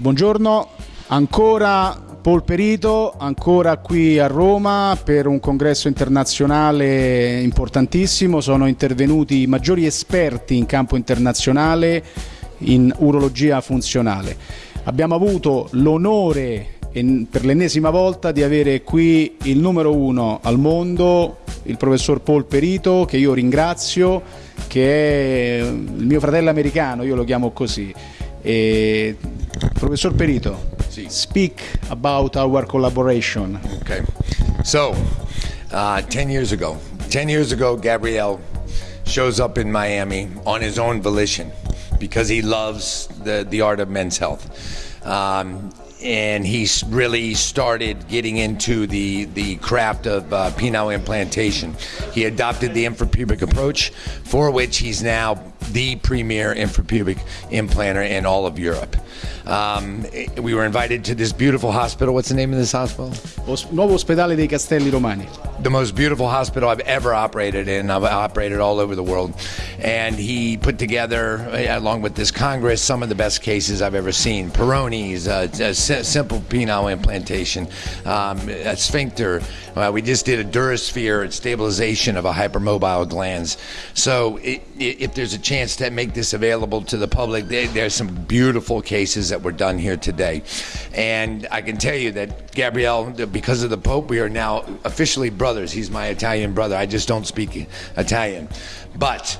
Buongiorno, ancora Paul Perito, ancora qui a Roma per un congresso internazionale importantissimo, sono intervenuti i maggiori esperti in campo internazionale in urologia funzionale. Abbiamo avuto l'onore per l'ennesima volta di avere qui il numero uno al mondo, il professor Paul Perito, che io ringrazio, che è il mio fratello americano, io lo chiamo così. E, professor Perito, sì. speak about our collaboration. Okay. So, uh, 10 years ago, 10 years ago, Gabriel shows up in Miami on his own volition because he loves the, the art of men's health. Um, and he really started getting into the the craft of uh, penile implantation. He adopted the infrapubic approach, for which he's now the premier infrapubic implanter in all of Europe. Um, we were invited to this beautiful hospital. What's the name of this hospital? Nuovo Ospedale dei Castelli Romani. The most beautiful hospital I've ever operated in. I've operated all over the world. And he put together, uh, along with this Congress, some of the best cases I've ever seen. Peyronie's, uh, a simple penile implantation, um, a sphincter. Uh, we just did a Durasphere stabilization of a hypermobile glans. So it, it, if there's a chance to make this available to the public, there's some beautiful cases that were done here today. And I can tell you that Gabrielle, because of the Pope, we are now officially brothers. He's my Italian brother. I just don't speak Italian. But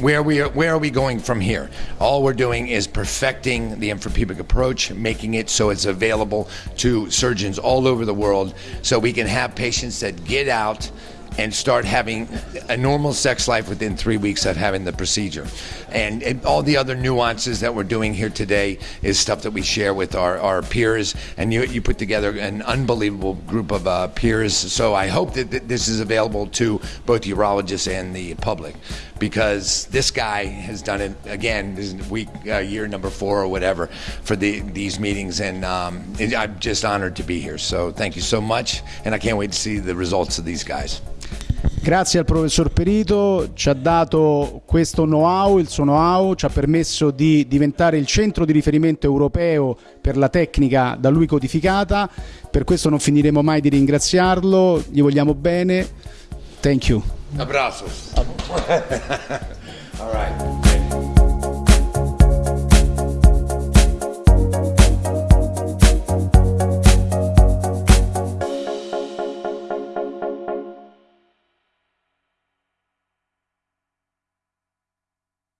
where we are, where are we going from here? All we're doing is perfecting the infrapubic approach, making it so it's available to surgeons all over the world, so we can have patients that get out and start having a normal sex life within three weeks of having the procedure. And, and, all the other nuances that we're doing here today is stuff that we share with our, our peers. And you, you put together an unbelievable group of uh, peers. So I hope that th- this is available to both urologists and the public because this guy has done it again. This is week, uh, year number four or whatever for the, these meetings. And um, I'm just honored to be here. So thank you so much. And I can't wait to see the results of these guys. Grazie al professor Perito, ci ha dato questo know-how, il suo know-how ci ha permesso di diventare il centro di riferimento europeo per la tecnica da lui codificata, per questo non finiremo mai di ringraziarlo, gli vogliamo bene, thank you. Abbraccio. All right.